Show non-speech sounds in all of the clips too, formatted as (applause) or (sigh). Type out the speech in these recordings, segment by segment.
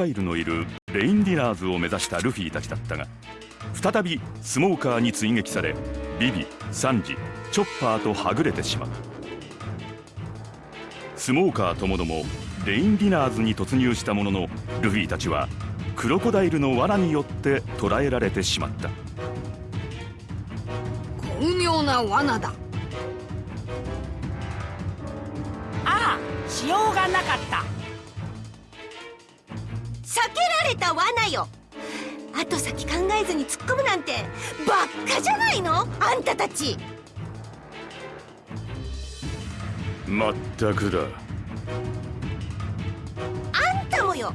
ダイルのいるレインディナーズを目指したルフィたちだったが再びスモーカーに追撃されビビサンジチョッパーとはぐれてしまう。スモーカーともどもレインディナーズに突入したもののルフィたちはクロコダイルの罠によって捕らえられてしまった。巧妙な罠だ。ああしようがなかった避けられた罠よ。後先考えずに突っ込むなんてばっかじゃないの？あんたたち。まったくだ。あんたもよ。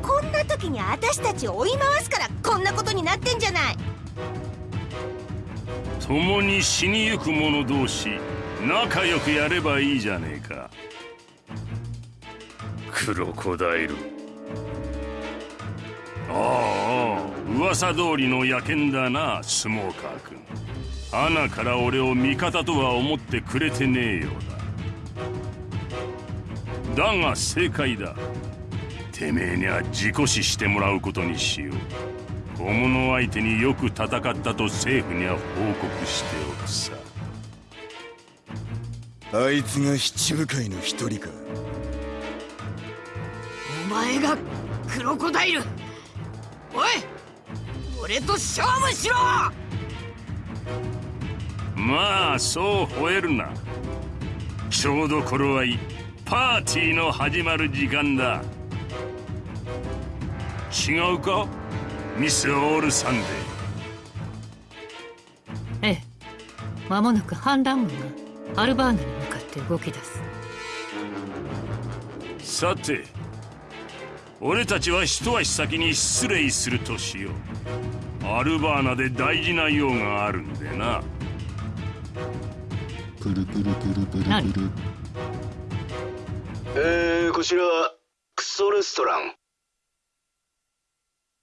こんな時に私たちを追い回すからこんなことになってんじゃない。共に死にゆく者同士仲良くやればいいじゃねえか。クロコダイルああ噂通りの野犬だなスモーカー君。穴から俺を味方とは思ってくれてねえようだ。だが正解だ。てめえには自己死してもらうことにしよう。小物相手によく戦ったと政府には報告しておくさ。あいつが七部会の一人か。お前がクロコダイルおい俺と勝負しろ！まあそう吠えるな。ちょうど頃合いパーティーの始まる時間だ。違うか？ミス・オールサンデー。ええ。間もなく反乱軍がアルバーナに向かって動き出す。さて俺たちは一足先に失礼するとしよう。アルバーナで大事な用があるんでな。プルプルプルプルプル。えー、こちらクソレストラン。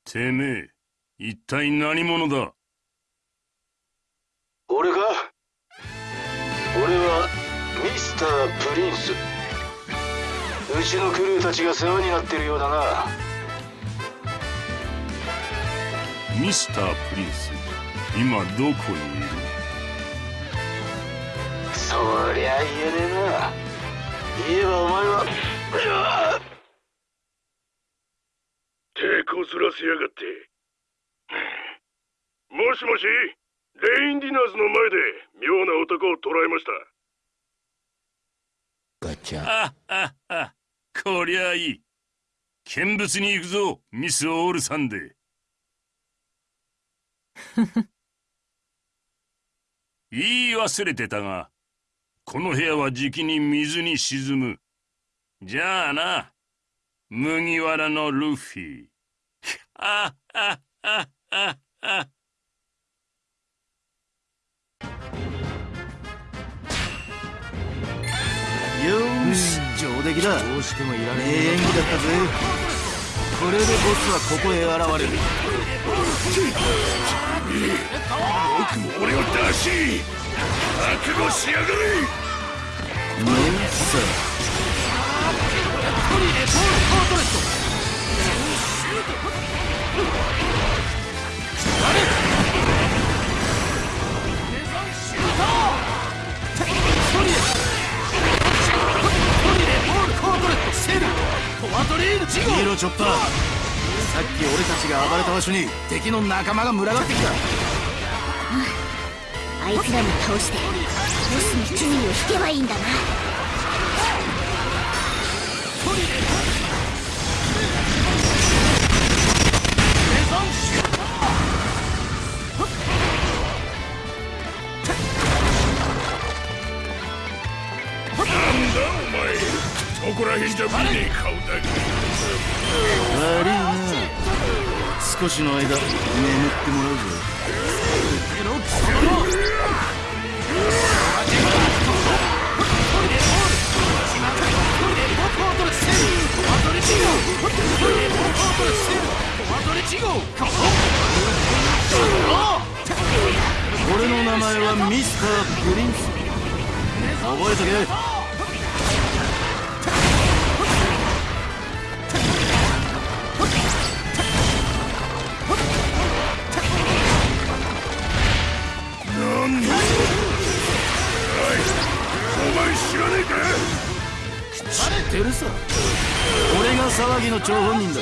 てめえ一体何者だ？俺か俺はミスター・プリンスうちのクルーたちが世話になってるようだな。ミスター・プリンス今どこにいる？そりゃ言えねえな。言えばお前は。抵抗すらせやがって。もしもしレインディナーズの前で妙な男を捕らえました。ガチャ。あああこりゃいい。見物に行くぞミス・オールサンデ (laughs) 言い忘れてたがこの部屋はじきに水に沈む。じゃあな麦わらのルフィ。あああああよし上出来だ。どうしてもいらねえ演技だったぜこれでボスはここへ現れる。僕も俺を出し覚悟しやがれ。ねえさトリレポールコートレットあれポワトリーヌジゴ見ろチョッパー。さっき俺たちが暴れた場所に敵の仲間が群がってきた。あいつらも倒してボスの注意を引けばいいんだなこら辺じゃ見ねえ顔だ悪いな。少しの間眠ってもらうぞ俺の名前はミスター・プリンス覚えとけねえか知ってるさ。俺が騒ぎの張本人だ。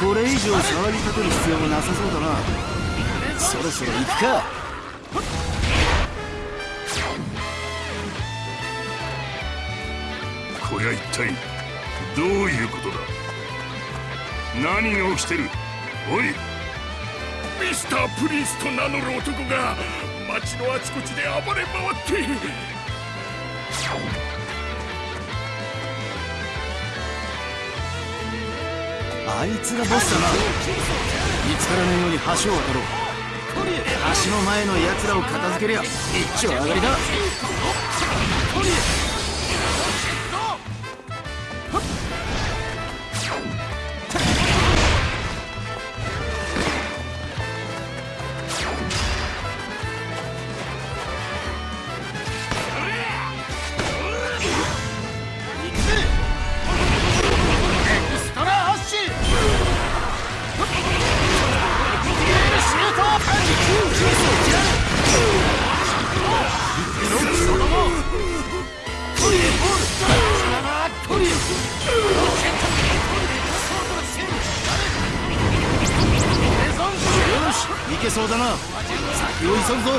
これ以上騒ぎ立てる必要もなさそうだな。そろそろ行くか。こりゃ一体どういうことだ？何が起きてる？おい。ミスタープリンスと名乗る男が街のあちこちで暴れ回ってあいつがボスだな見つからないように橋を渡ろう。橋の前の奴らを片付けりゃ一丁上がりだ。そうだな。先を急ぐぞ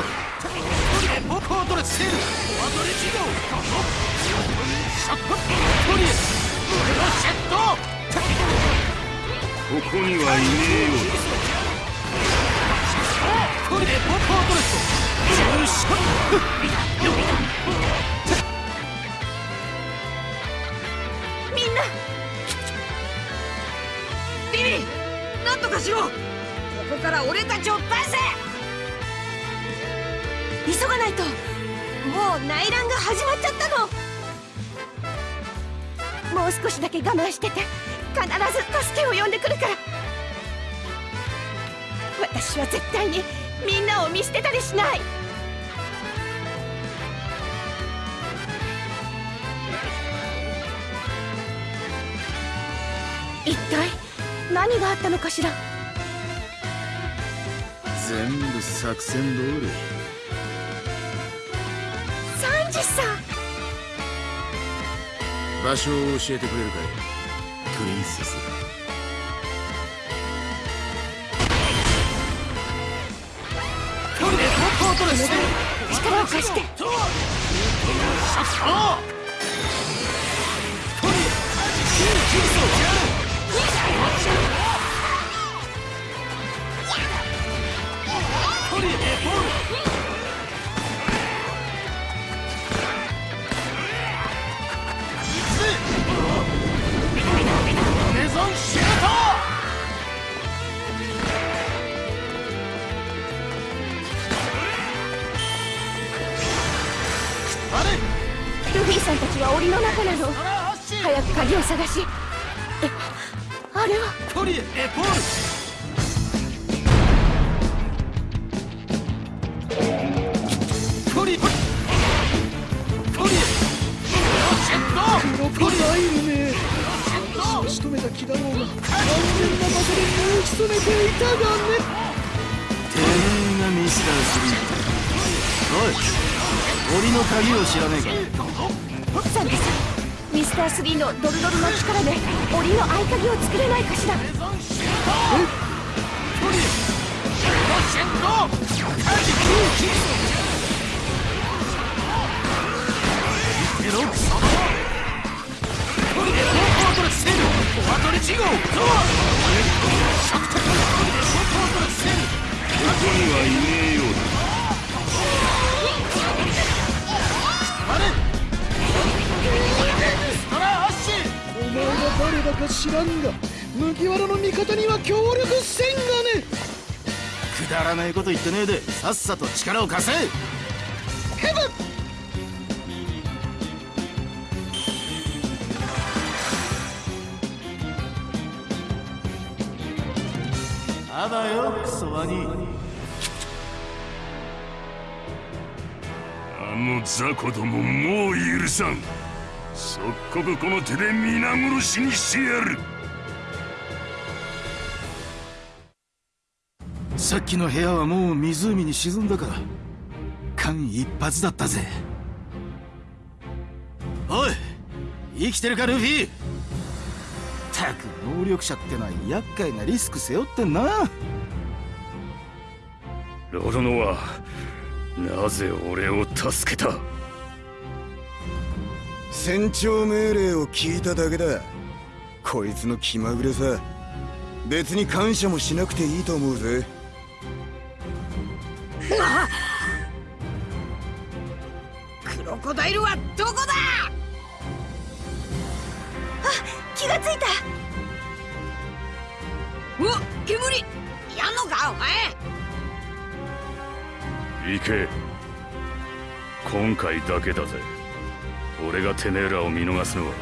ここにはいねえよう。だみんなビビなんとかしろ。ここから俺たちを出せ急がないともう内乱が始まっちゃったの。もう少しだけ我慢してて。必ず助けを呼んでくるから。私は絶対に。みんなを見捨てたりしない。一体何があったのかしら？全部作戦通り。サンジさん。場所を教えてくれるかい？プリンセス力を貸してルフィさんたちは檻の中なの。早く鍵を探し。えあれは？クロコダイル。め仕留めた先だろうが安全な場所で身を潜めていたがね。てめえがミスタースリーおい檻の鍵を知らねえか。サンタさんミスター3のドルドルの力で檻の合鍵を作れないかしら。ここにはいねえよか知らんが麦わらの味方には協力せんがね。くだらないこと言ってねえでさっさと力を貸せ。ヘブあだよクソワニあの雑魚どももう許さん即刻この手で皆殺しにしてやる。さっきの部屋はもう湖に沈んだから間一髪だったぜ。おい生きてるかルフィ。たく能力者ってのは厄介なリスク背負ってんな。ロロノはなぜ俺を助けた？船長命令を聞いただけだ。こいつの気まぐれさ。別に感謝もしなくていいと思うぜ。クロコダイルはどこだ？気がついた。お煙。やんのかお前。行け。今回だけだぜ俺がてめえらを見逃すのは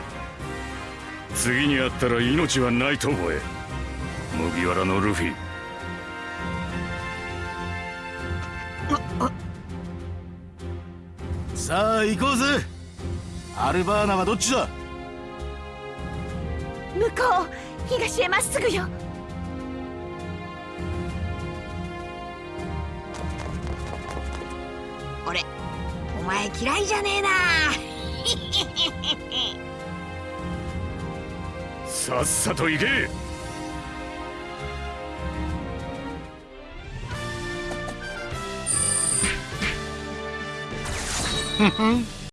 次に会ったら命はないと覚え。麦わらのルフィ。さあ行こうぜ。アルバーナはどっちだ？向こう。東へまっすぐよ。俺お前嫌いじゃねえなさっさと行け。ふふん。